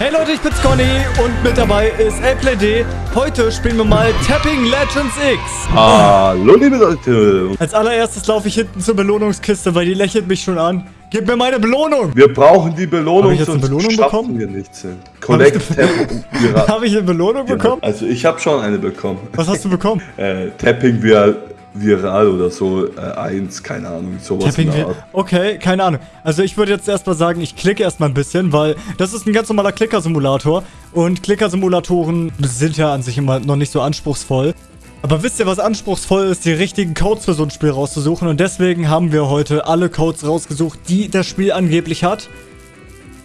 Hey Leute, ich bin's Conny und mit dabei ist LPlayD. Heute spielen wir mal Tapping Legends X. Hallo liebe Leute. Als allererstes laufe ich hinten zur Belohnungskiste, weil die lächelt mich schon an. Gib mir meine Belohnung! Wir brauchen die Belohnung, Hab ich jetzt eine Belohnung bekommen? wir nichts. Collect Tapping. Habe ich eine Belohnung bekommen? Also ich habe schon eine bekommen. Was hast du bekommen? äh, Tapping Viral viral oder so, äh, eins, keine Ahnung, sowas Tapping in der. Okay, keine Ahnung. Also ich würde jetzt erstmal sagen, ich klicke erstmal ein bisschen, weil das ist ein ganz normaler Klicker-Simulator. Und Klicker-Simulatoren sind ja an sich immer noch nicht so anspruchsvoll. Aber wisst ihr, was anspruchsvoll ist, die richtigen Codes für so ein Spiel rauszusuchen? Und deswegen haben wir heute alle Codes rausgesucht, die das Spiel angeblich hat.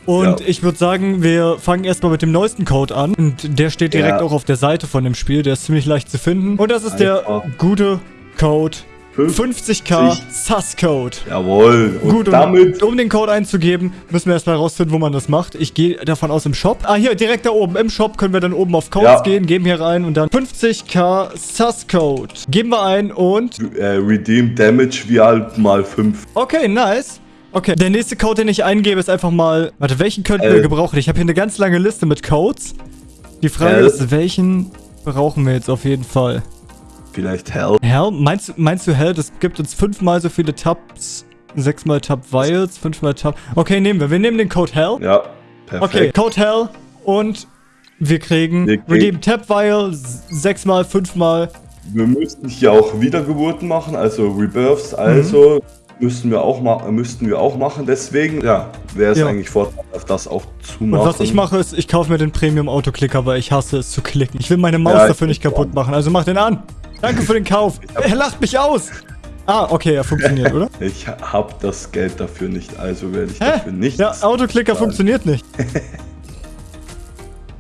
Und Ja. ich würde sagen, wir fangen erstmal mit dem neuesten Code an. Und der steht direkt Ja. auch auf der Seite von dem Spiel. Der ist ziemlich leicht zu finden. Und das ist der Einfach. gute Code 50. 50k Sus-Code. Jawohl. Und Gut, damit, um, um den Code einzugeben, müssen wir erstmal rausfinden, wo man das macht. Ich gehe davon aus im Shop. Ah, hier, direkt da oben. Im Shop können wir dann oben auf Codes Ja. gehen, geben hier rein und dann 50k Sus-Code. Geben wir ein und... äh, Redeem Damage Viral mal 5. Okay, nice. Okay, der nächste Code, den ich eingebe, ist einfach mal... Warte, welchen könnten L. wir gebrauchen? Ich habe hier eine ganz lange Liste mit Codes. Die Frage L. ist, welchen brauchen wir jetzt auf jeden Fall? Vielleicht Hell. Hell? Meinst, du- meinst du Hell? Das gibt uns fünfmal so viele Tabs, sechsmal Tab Vials, fünfmal Tab... Okay, nehmen wir. Wir nehmen den Code Hell. Ja, Okay, perfekt. Code Hell und wir kriegen Wir kriegen- Redeem Tab Vial sechsmal, fünfmal. Wir müssten hier auch Wiedergeburten machen, also Rebirths, also müssten wir auch müssten wir auch machen. Deswegen, ja, wäre es Ja. eigentlich vorteilhaft, das auch zu Und machen. was ich mache ist, ich kaufe mir den Premium Autoclicker, weil ich hasse es zu klicken. Ich will meine Maus Ja, dafür nicht kaputt machen, also mach den an. Danke für den Kauf. Er lacht mich aus. Ah, okay, er funktioniert, oder? Ich habe das Geld dafür nicht, also werde ich Hä? dafür nichts. Ja, Autoclicker funktioniert nicht.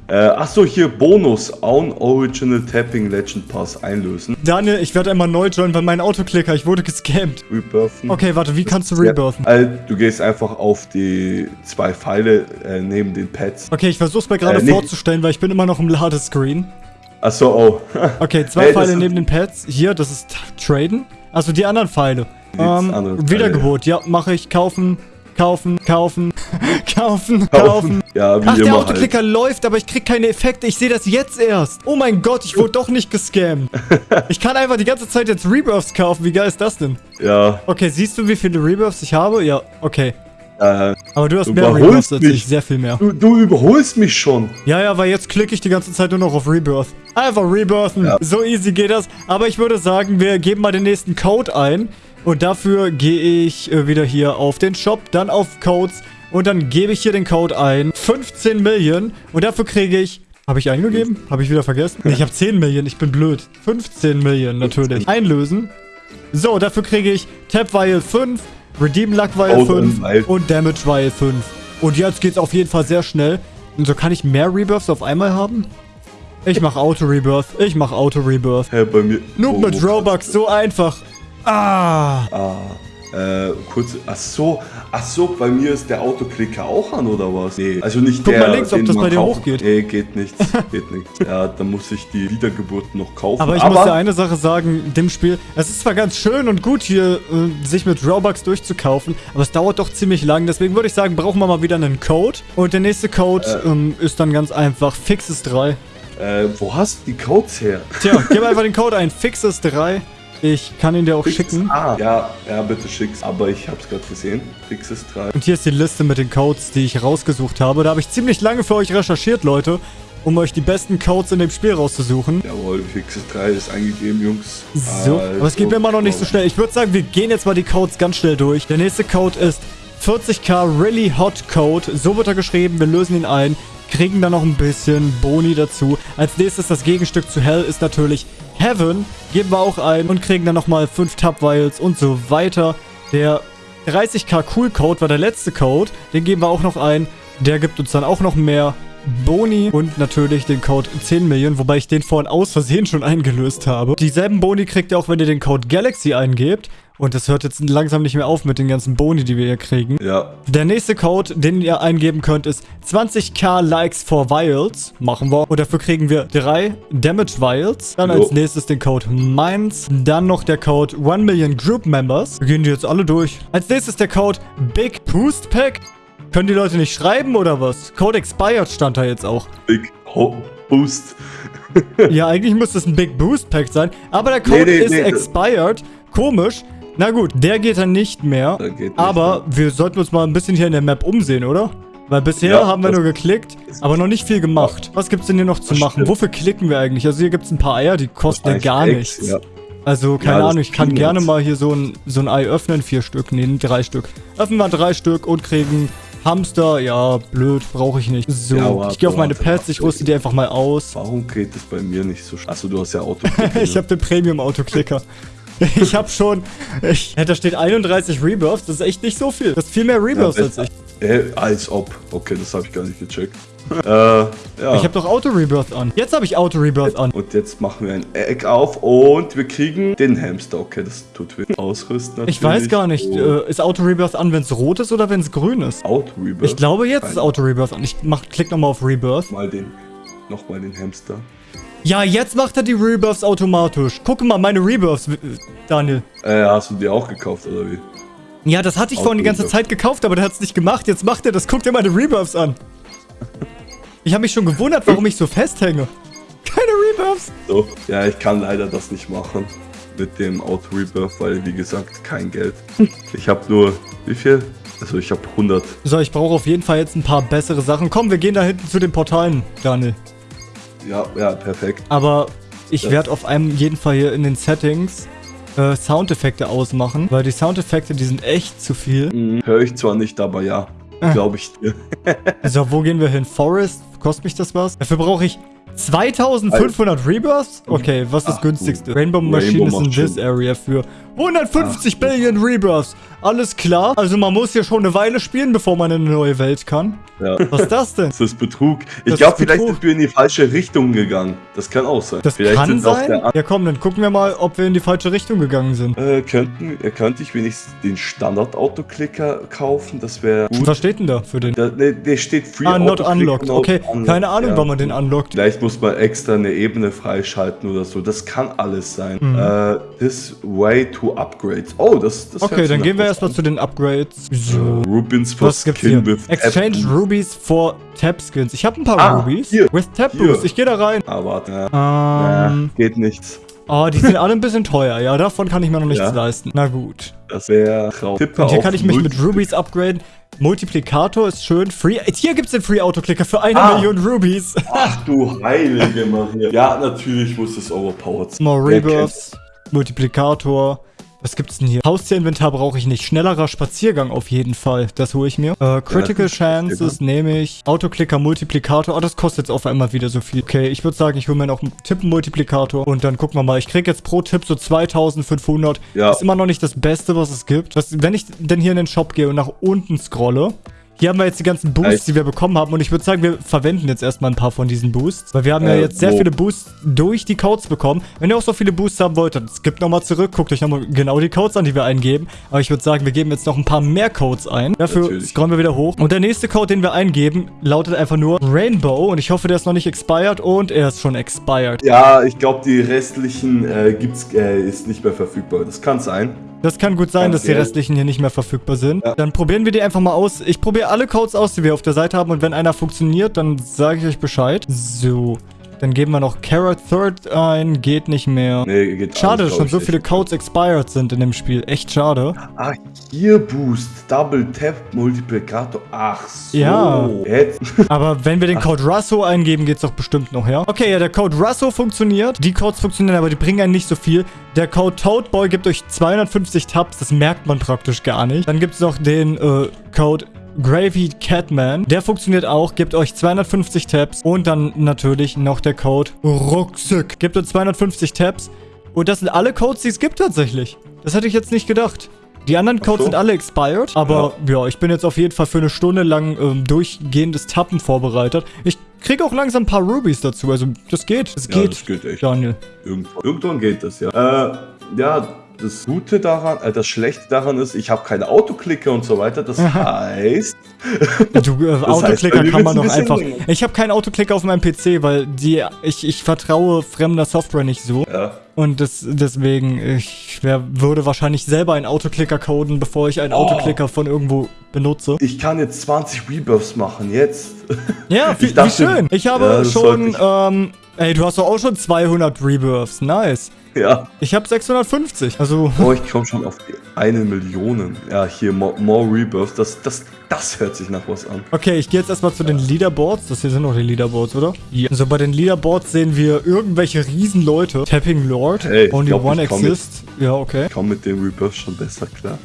Äh, achso, hier Bonus. Own Original Tapping Legend Pass einlösen. Daniel, ich werde einmal neu joinen, weil mein Autoclicker, ich wurde gescammt. Rebirthen. Okay, warte, wie kannst du Ja, rebirthen? also, du gehst einfach auf die zwei Pfeile äh, neben den Pads. Okay, ich versuch's mir gerade Äh, vorzustellen, weil ich bin immer noch im Ladescreen. Achso, oh. Okay, zwei Hey, Pfeile neben den Pads. Hier, das ist Traden. Also die anderen Pfeile. Ähm, anderen Pfeile, Wiedergebot, ja, mache ich. Kaufen, kaufen, kaufen, kaufen, kaufen. Ja, wie Ach, der immer halt. Autoklicker läuft, aber ich krieg keine Effekte. Ich sehe das jetzt erst. Oh mein Gott, ich wurde doch nicht gescammt. Ich kann einfach die ganze Zeit jetzt Rebirths kaufen. Wie geil ist das denn? Ja, Okay, siehst du, wie viele Rebirths ich habe? Ja, okay. Äh, Aber du hast Du mehr Rebirths als ich. Sehr viel mehr. du, du überholst mich schon. Ja, ja, weil jetzt klicke ich die ganze Zeit nur noch auf Rebirth. Einfach rebirthen. Ja. So easy geht das. Aber ich würde sagen, wir geben mal den nächsten Code ein. Und dafür gehe ich äh, wieder hier auf den Shop, dann auf Codes. Und dann gebe ich hier den Code ein. 15 Millionen. Und dafür kriege ich... Habe ich eingegeben? Habe ich wieder vergessen? Nee, ich habe 10 Millionen. Ich bin blöd. 15 Millionen natürlich. Einlösen. So, dafür kriege ich Tap Vial 5, Redeem Luck Vial Code 5 und Damage Vial 5. Und jetzt geht's auf jeden Fall sehr schnell. Und so kann ich mehr Rebirths auf einmal haben? Ich mach Auto-Rebirth. Ich mach Auto-Rebirth. Hä, bei mir. Noob wo- mit Robux, so einfach. Ah. Ah, äh, kurz. Ach so, ach so, bei mir ist der Autoklicker auch an oder was? Nee, also nicht Guck der. mal links, ob das bei dir hochgeht. Nee, geht nichts. geht nichts. Ja, dann muss ich die Wiedergeburt noch kaufen. Aber ich muss dir eine Sache sagen, dem Spiel, es ist zwar ganz schön und gut hier, äh, sich mit Robux durchzukaufen, aber es dauert doch ziemlich lang. Deswegen würde ich sagen, brauchen wir mal wieder einen Code. Und der nächste Code ähm, ist dann ganz einfach Fixes3. Äh, wo hast du die Codes her? Tja, gib einfach den Code ein, Fixes3. Ich kann ihn dir auch schicken. Ah, ja, ja, bitte schick's. Aber ich hab's gerade gesehen. Fixes 3. Und hier ist die Liste mit den Codes, die ich rausgesucht habe. Da habe ich ziemlich lange für euch recherchiert, Leute, um euch die besten Codes in dem Spiel rauszusuchen. Jawohl, Fixes 3 ist eingegeben, Jungs. So, aber es geht mir immer noch nicht so schnell. Ich würde sagen, wir gehen jetzt mal die Codes ganz schnell durch. Der nächste Code ist 40k Really Hot Code. So wird er geschrieben. Wir lösen ihn ein, kriegen dann noch ein bisschen Boni dazu. Als nächstes das Gegenstück zu Hell ist natürlich Heaven. Geben wir auch ein und kriegen dann nochmal 5 Tab Vials und so weiter. Der 30k Cool Code war der letzte Code. Den geben wir auch noch ein. Der gibt uns dann auch noch mehr Boni und natürlich den Code 10 Millionen, wobei ich den vorhin aus Versehen schon eingelöst habe. Dieselben Boni kriegt ihr auch, wenn ihr den Code Galaxy eingebt. Und das hört jetzt langsam nicht mehr auf mit den ganzen Boni, die wir hier kriegen. Ja, Der nächste Code, den ihr eingeben könnt, ist 20k Likes for Vials. Machen wir. Und dafür kriegen wir drei Damage Vials. Dann Jo. als nächstes den Code Mines. Dann noch der Code 1 Million Group Members. Wir gehen die jetzt alle durch. Als nächstes der Code Big Boost Pack. Können die Leute nicht schreiben oder was? Code expired stand da jetzt auch. Big Ho Boost. ja, eigentlich muss das ein Big Boost Pack sein. Aber der Code Nee, nee, ist nee, expired. Komisch. Na gut, der geht dann nicht mehr. Nicht aber wir sollten uns mal ein bisschen hier in der Map umsehen, oder? Weil bisher Ja, haben wir das- nur geklickt, aber noch nicht viel gemacht. Was gibt's denn hier noch zu Das machen? stimmt. Wofür klicken wir eigentlich? Also hier gibt's ein paar Eier, die kosten ja gar nichts. Ja. Also, keine das Ahnung, ich kann gerne mal hier so ein, so ein Ei öffnen. Vier Stück, nee, drei Stück. Öffnen wir drei Stück und kriegen Hamster. Ja, blöd, brauche ich nicht. So, Ja, warte, ich gehe auf meine warte, Pets, ich rüste die einfach mal aus. Warum geht es bei mir nicht so schnell? Achso, du hast ja Auto. ich habe den Premium-Autoklicker. Ich habe schon, ich, da steht 31 Rebirths, das ist echt nicht so viel. Das ist viel mehr Rebirths Ja, als ich. Äh, als ob. Okay, das habe ich gar nicht gecheckt. äh, ja. Ich habe doch Auto-Rebirth an. Jetzt habe ich Auto-Rebirth an. und jetzt machen wir ein Egg auf und wir kriegen den Hamster. Okay, das tut weh. Ausrüsten Ich weiß gar nicht, äh, ist Auto-Rebirth an, wenn es rot ist oder wenn es grün ist? Auto Rebirth. Ich glaube, jetzt ist Keine- Auto-Rebirth an. Ich mach, klick nochmal auf Rebirth. Mal den. Nochmal den Hamster. Ja, jetzt macht er die Rebirths automatisch. Guck mal, meine Rebirths, Daniel. Äh, hast du die auch gekauft oder wie? Ja, das hatte ich vorhin die ganze Auto-Rebirth. Zeit gekauft, aber der hat es nicht gemacht. Jetzt macht er das. Guck dir meine Rebirths an. Ich habe mich schon gewundert, warum ich so festhänge. Keine Rebirths. So. Ja, ich kann leider das nicht machen. Mit dem Auto Rebirth, weil wie gesagt, kein Geld. Ich habe nur. Wie viel? Also ich habe 100. So, ich brauche auf jeden Fall jetzt ein paar bessere Sachen. Komm, wir gehen da hinten zu den Portalen, Daniel. Ja, ja, perfekt. Aber ich Ja. werde auf einem jeden Fall hier in den Settings äh, Soundeffekte ausmachen, weil die Soundeffekte, die sind echt zu viel. Mhm. Höre ich zwar nicht, aber ja. Ah. Glaube ich dir. So, wo gehen wir hin? Forest? Kostet mich das was? Dafür brauche ich 2500 Rebirths? Okay, was ist das günstigste? gut. Rainbow Machine Rainbow ist in this schon. area für 150 Ach, Billion Rebirths. Alles klar. Also man muss hier schon eine Weile spielen, bevor man in eine neue Welt kann. Ja. Was ist das denn? Das ist Betrug. Ich glaube, vielleicht Betrug. sind wir in die falsche Richtung gegangen. Das kann auch sein. Das vielleicht kann sein? Ja komm, dann gucken wir mal, ob wir in die falsche Richtung gegangen sind. Äh, könnten, äh, könnte ich wenigstens den Standard-Autoklicker kaufen? Das wäre gut. Was steht denn da für den? Da, ne, der steht Free Ah, not unlocked. not Okay, unlocked. keine Ahnung, Ja. wann man den unlockt. Vielleicht muss man extra eine Ebene freischalten oder so. Das kann alles sein. Äh, this way to upgrades. Oh, das, das Mhm. Okay, dann gehen wir erstmal zu den Upgrades. So. Rubins for Was gibt's hier? Skin with Exchange Tap- Rubies for Tap Skins. Ich habe ein paar Ah, Rubies. hier, With Tap hier. Boost. Ich gehe da rein. Ah, warte. Ähm, Ja, geht nichts. Oh, die sind alle ein bisschen teuer. Ja, davon kann ich mir noch nichts Ja. leisten. Na gut. Das wäre traurig. Und hier kann ich mich mit Rubies upgraden. Multiplikator ist schön. Free. Hier gibt's den Free Autoclicker für eine Ah. Million Rubies. Ach du heilige Maria. Ja, natürlich muss es overpowered sein. More? Rebirths. Multiplikator. Was gibt's denn hier? Haustierinventar brauche ich nicht. Schnellerer Spaziergang auf jeden Fall. Das hole ich mir. Äh, Critical das ist Chances nehme ich. Autoclicker, Multiplikator. Oh, das kostet jetzt auf einmal wieder so viel. Okay, ich würde sagen, ich hole mir noch einen Tippen-Multiplikator. Und dann gucken wir mal. Ich kriege jetzt pro Tipp so 2500. Ja. Ist immer noch nicht das Beste, was es gibt. Was, wenn ich denn hier in den Shop gehe und nach unten scrolle, hier haben wir jetzt die ganzen Boosts, die wir bekommen haben. Und ich würde sagen, wir verwenden jetzt erstmal ein paar von diesen Boosts. Weil wir haben ja Äh, jetzt sehr wo? viele Boosts durch die Codes bekommen. Wenn ihr auch so viele Boosts haben wollt, dann skippt nochmal zurück. Guckt euch nochmal genau die Codes an, die wir eingeben. Aber ich würde sagen, wir geben jetzt noch ein paar mehr Codes ein. Dafür Natürlich. scrollen wir wieder hoch. Und der nächste Code, den wir eingeben, lautet einfach nur Rainbow. Und ich hoffe, der ist noch nicht expired. Und er ist schon expired. Ja, ich glaube, die restlichen äh, gibt's, äh, ist nicht mehr verfügbar. Das kann sein. Das kann gut sein, Ganz dass die restlichen hier nicht mehr verfügbar sind. Ja. Dann probieren wir die einfach mal aus. Ich probiere alle Codes aus, die wir auf der Seite haben. Und wenn einer funktioniert, dann sage ich euch Bescheid. So. Dann geben wir noch Carrot Third ein. Geht nicht mehr. Nee, geht Schade, alles, dass schon so viele Codes expired sind in dem Spiel. Echt schade. Ah, hier Boost, Double Tap, Multiplikator. Ach so. Ja. Jetzt. Aber wenn wir den Code Russo eingeben, geht's doch bestimmt noch, ja? Okay, ja, der Code Russo funktioniert. Die Codes funktionieren, aber die bringen einen nicht so viel. Der Code Toadboy gibt euch 250 Tabs. Das merkt man praktisch gar nicht. Dann gibt's noch den äh, Code Gravy Catman. Der funktioniert auch, gibt euch 250 Tabs. Und dann natürlich noch der Code Rucksack. Gibt uns 250 Tabs. Und das sind alle Codes, die es gibt tatsächlich. Das hätte ich jetzt nicht gedacht. Die anderen Codes so. sind alle expired, aber ja. ich bin jetzt auf jeden Fall für eine Stunde lang ähm, durchgehendes Tappen vorbereitet. Ich kriege auch langsam ein paar Rubies dazu, also das geht. Das Ja, geht, das geht echt. Daniel. Irgendwann, irgendwann geht das, ja. Äh, ja, das Gute daran, äh, das Schlechte daran ist, ich habe keine Autoklicker und so weiter. Das heißt, Du, äh, heißt, Autoklicker mir kann man doch ein einfach. länger. Ich habe keinen Autoklicker auf meinem PC, weil die ich, ich vertraue fremder Software nicht so. ja, Und das, deswegen, ich wär, würde wahrscheinlich selber einen Autoklicker coden, bevor ich einen Oh. Autoklicker von irgendwo benutze. ich kann jetzt 20 Rebirths machen, jetzt. Ja, wie, dachte- wie schön. Ich habe Ja, das schon, ähm, ey, du hast doch auch schon 200 Rebirths. Nice. Ja. Ich habe 650. Also, Oh, ich komme schon auf die eine Million. Ja, hier, more, more Rebirths. Das, das, das hört sich nach was an. okay, ich gehe jetzt erstmal zu den Leaderboards. Das hier sind noch die Leaderboards, oder? Ja. Also bei den Leaderboards sehen wir irgendwelche Riesenleute. Tapping Lord. Hey, Only glaub, one exists. Ja, okay. Ich komme mit dem Rebirth schon besser klar.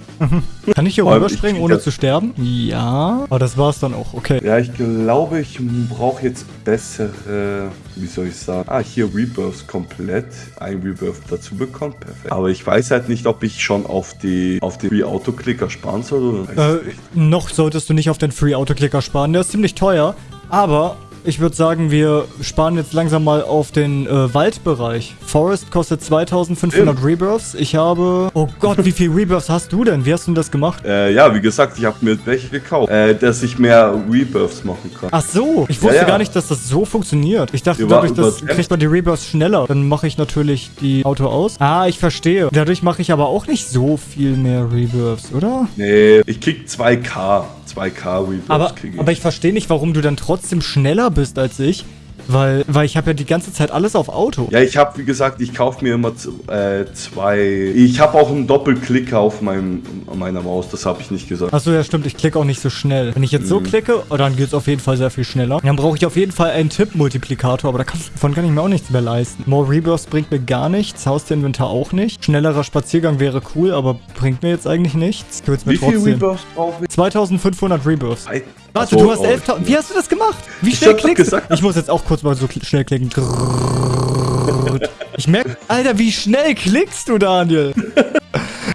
Kann ich hier rüberspringen, ohne zu sterben? Ja. Aber das war's dann auch. Okay. Ja, ich glaube, ich brauche jetzt bessere, wie soll ich sagen? Ah, hier Rebirths komplett. Ein Rebirth dazu bekommen, perfekt. Aber ich weiß halt nicht, ob ich schon auf die auf den Free Autoclicker sparen soll oder Äh, ich nicht. Solltest du nicht auf den Free Autoclicker sparen. Der ist ziemlich teuer. Aber ich würde sagen, wir sparen jetzt langsam mal auf den äh, Waldbereich. Forest kostet 2500 Stimmt. Rebirths. Ich habe... Oh Gott, wie viel Rebirths hast du denn? Wie hast du denn das gemacht? Äh, ja, wie gesagt, ich habe mir welche gekauft, äh, dass ich mehr Rebirths machen kann. Ach so, ich wusste Ja, ja. gar nicht, dass das so funktioniert. Ich dachte, Über- dadurch das kriegt man die Rebirths schneller. Dann mache ich natürlich die Auto aus. Ah, ich verstehe. Dadurch mache ich aber auch nicht so viel mehr Rebirths, oder? Nee, ich krieg 2K. 2K Rebirths Aber, ich. aber ich verstehe nicht, warum du dann trotzdem schneller bist als ich. Weil, weil ich habe ja die ganze Zeit alles auf Auto. ja, ich habe, wie gesagt, ich kaufe mir immer äh, zwei. Ich habe auch einen Doppelklicker auf meinem, meiner Maus, das habe ich nicht gesagt. Achso, ja stimmt, ich klicke auch nicht so schnell. Wenn ich jetzt Mhm. so klicke, oh, dann geht es auf jeden Fall sehr viel schneller. Dann brauche ich auf jeden Fall einen Tipp-Multiplikator, aber da kann, davon kann ich mir auch nichts mehr leisten. More Rebirths bringt mir gar nichts, Hausterinventar auch nicht. Schnellerer Spaziergang wäre cool, aber bringt mir jetzt eigentlich nichts. Ich Wie viel trotzdem. Rebirths brauche ich? 2500 Rebirths. Warte, Ach so, du hast oh, 11.000. Wie hast du das gemacht? Wie Ich schnell doch klickst du? gesagt. Ich muss jetzt auch kurz mal so schnell klicken. Ich merke, Alter, wie schnell klickst du, Daniel?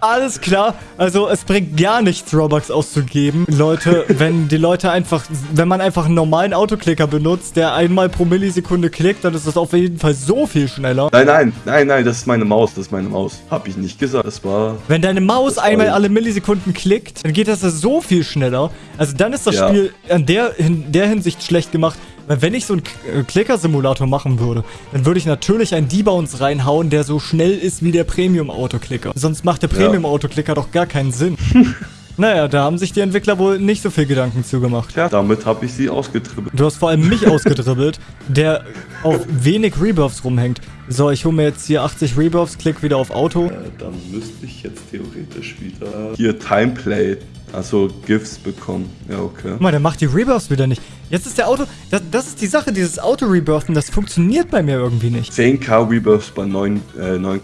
Alles klar. Also es bringt gar nichts, Robux auszugeben. Leute, wenn die Leute einfach, wenn man einfach einen normalen Autoklicker benutzt, der einmal pro Millisekunde klickt, dann ist das auf jeden Fall so viel schneller. Nein, nein, nein, nein, das ist meine Maus, das ist meine Maus. Hab ich nicht gesagt. Das war. Wenn deine Maus einmal alle Millisekunden klickt, dann geht das so viel schneller. Also dann ist das Ja. Spiel an der, in der Hinsicht schlecht gemacht. Weil wenn ich so einen äh, Clicker-Simulator machen würde, dann würde ich natürlich einen Debounce reinhauen, der so schnell ist wie der Premium-Autoclicker. Sonst macht der Ja. Premium-Autoclicker doch gar keinen Sinn. naja, da haben sich die Entwickler wohl nicht so viel Gedanken zugemacht. Tja, damit habe ich sie ausgetribbelt. Du hast vor allem mich ausgedribbelt, der auf wenig Rebirths rumhängt. So, ich hole mir jetzt hier 80 Rebirths, klick wieder auf Auto. Äh, dann müsste ich jetzt theoretisch wieder hier Timeplay, also GIFs bekommen. Ja, okay. Guck mal, der macht die Rebirths wieder nicht. Jetzt ist der Auto. Das, das ist die Sache, dieses Auto-Rebirthen, das funktioniert bei mir irgendwie nicht. 10k Rebirths bei 9, äh, 9,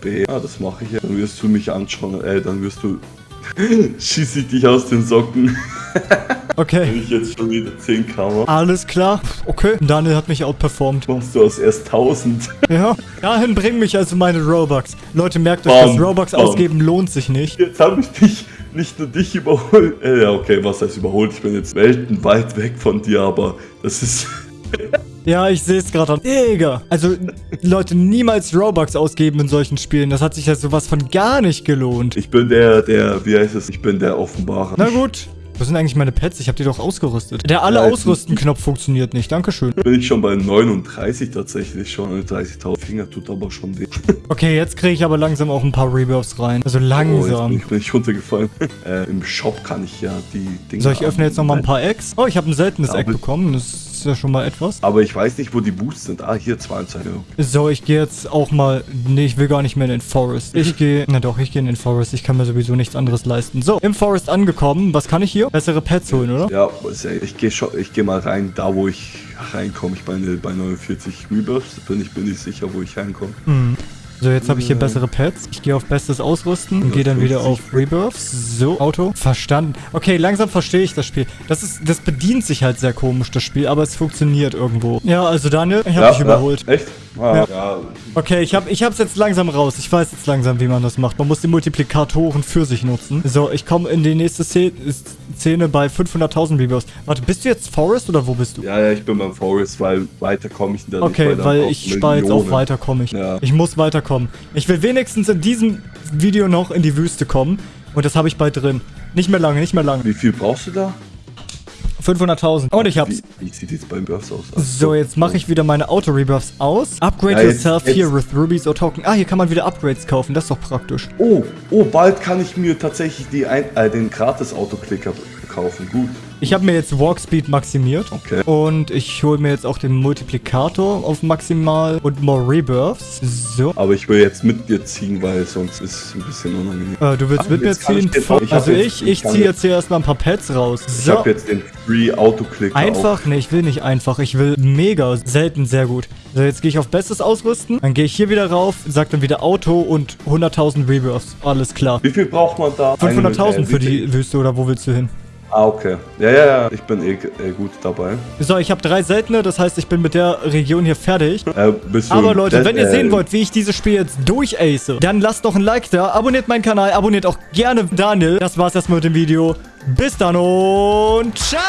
B. Ah, das mache ich ja. Dann wirst du mich anschauen, äh, dann wirst du. Schieß ich dich aus den Socken, Okay. wenn ich jetzt schon wieder 10k mache. Alles klar. Okay. Daniel hat mich outperformed. Machst du aus erst 1000. Ja. Dahin bringen mich also meine Robux. Leute, merkt euch, Bam, das Robux bam. ausgeben lohnt sich nicht. Jetzt habe ich dich, nicht nur dich überholt. Äh, ja, okay, was heißt überholt? Ich bin jetzt weltenweit weg von dir, aber das ist. Ja, ich sehe es gerade. Digga. Also, Leute, niemals Robux ausgeben in solchen Spielen. Das hat sich ja sowas von gar nicht gelohnt. Ich bin der, der, wie heißt es? Ich bin der Offenbarer. Na gut. Wo sind eigentlich meine Pets? Ich habe die doch ausgerüstet. Der alle Ja, jetzt- ausrüsten-Knopf funktioniert nicht. Dankeschön. Bin ich schon bei 39 tatsächlich schon. 30.000 Finger tut aber schon weh. Okay, jetzt kriege ich aber langsam auch ein paar Rebirths rein. Also Oh, langsam. bin ich, bin ich runtergefallen. äh, Im Shop kann ich ja die Dinge. So, ich öffne jetzt nochmal ein paar Eggs. Oh, ich habe ein seltenes Ja, Egg bekommen. Das ist ja schon mal etwas. Aber ich weiß nicht, wo die Boosts sind. Ah, hier 22 Euro. So, ich gehe jetzt auch mal... Nee, ich will gar nicht mehr in den Forest. Ich gehe... Na doch, ich gehe in den Forest. Ich kann mir sowieso nichts anderes leisten. So, im Forest angekommen. Was kann ich hier? Bessere Pets holen, oder? Ja, was- ich gehe schon, ich gehe mal rein, da wo ich reinkomme. Ich bin bei 49 Rebirths. Bin ich bin nicht sicher, wo ich reinkomme. Hm. So, jetzt habe ich hier bessere Pets. Ich gehe auf bestes Ausrüsten und gehe dann wieder auf Rebirths. So, Auto. Verstanden. Okay, langsam verstehe ich das Spiel. Das ist, das bedient sich halt sehr komisch, das Spiel, aber es funktioniert irgendwo. Ja, also Daniel, ich habe dich überholt. Echt? Ah, Ja. ja. Okay, ich hab, ich hab's jetzt langsam raus. Ich weiß jetzt langsam, wie man das macht. Man muss die Multiplikatoren für sich nutzen. So, ich komme in die nächste Szene, bei 500.000 Rebirths. Warte, bist du jetzt Forest oder wo bist du? Ja, ja, ich bin beim Forest, weil weiter komme ich da Okay, nicht. dann weil braucht ich spare jetzt auf Millionen. weiter komme ich. Ja. Ich muss weiterkommen. Ich will wenigstens in diesem Video noch in die Wüste kommen. Und das habe ich bald drin. Nicht mehr lange, nicht mehr lange. Wie viel brauchst du da? 500.000. Und ich hab's. Wie, wie sieht jetzt beim Burst aus? So, jetzt mache ich wieder meine Auto-Rebuffs aus. Upgrade Ja, jetzt- yourself jetzt- here with rubies or token. Ah, hier kann man wieder Upgrades kaufen. Das ist doch praktisch. Oh, oh, bald kann ich mir tatsächlich die ein, äh, den Gratis-Autoklicker kaufen. Gut. Ich habe mir jetzt Walk Speed maximiert. Okay. Und ich hole mir jetzt auch den Multiplikator auf maximal und more Rebirths. So. Aber ich will jetzt mit dir ziehen, weil sonst ist es ein bisschen unangenehm. Äh, du willst Ah, mit mir ich ziehen? ich hab also jetzt- ich, ich ich ziehe jetzt- hier erstmal ein paar Pets raus. Ich So. habe jetzt den Free Autoklicker. Einfach? Nee, ich will nicht einfach. Ich will mega. Selten, sehr gut. So, jetzt gehe ich auf Bestes ausrüsten. Dann gehe ich hier wieder rauf, sag dann wieder Auto und 100.000 Rebirths. Alles klar. Wie viel braucht man da? 500.000 Eine- für äh, die Wüste oder wo willst du hin? Ah, okay. Ja, ja, ja. Ich bin eh, eh gut dabei. So, ich habe drei seltene, das heißt, ich bin mit der Region hier fertig. Äh, bist du Aber Leute, wenn ihr äh, sehen wollt, wie ich dieses Spiel jetzt durchace, dann lasst doch ein Like da, abonniert meinen Kanal, abonniert auch gerne Daniel. Das war's erstmal mit dem Video. Bis dann und ciao!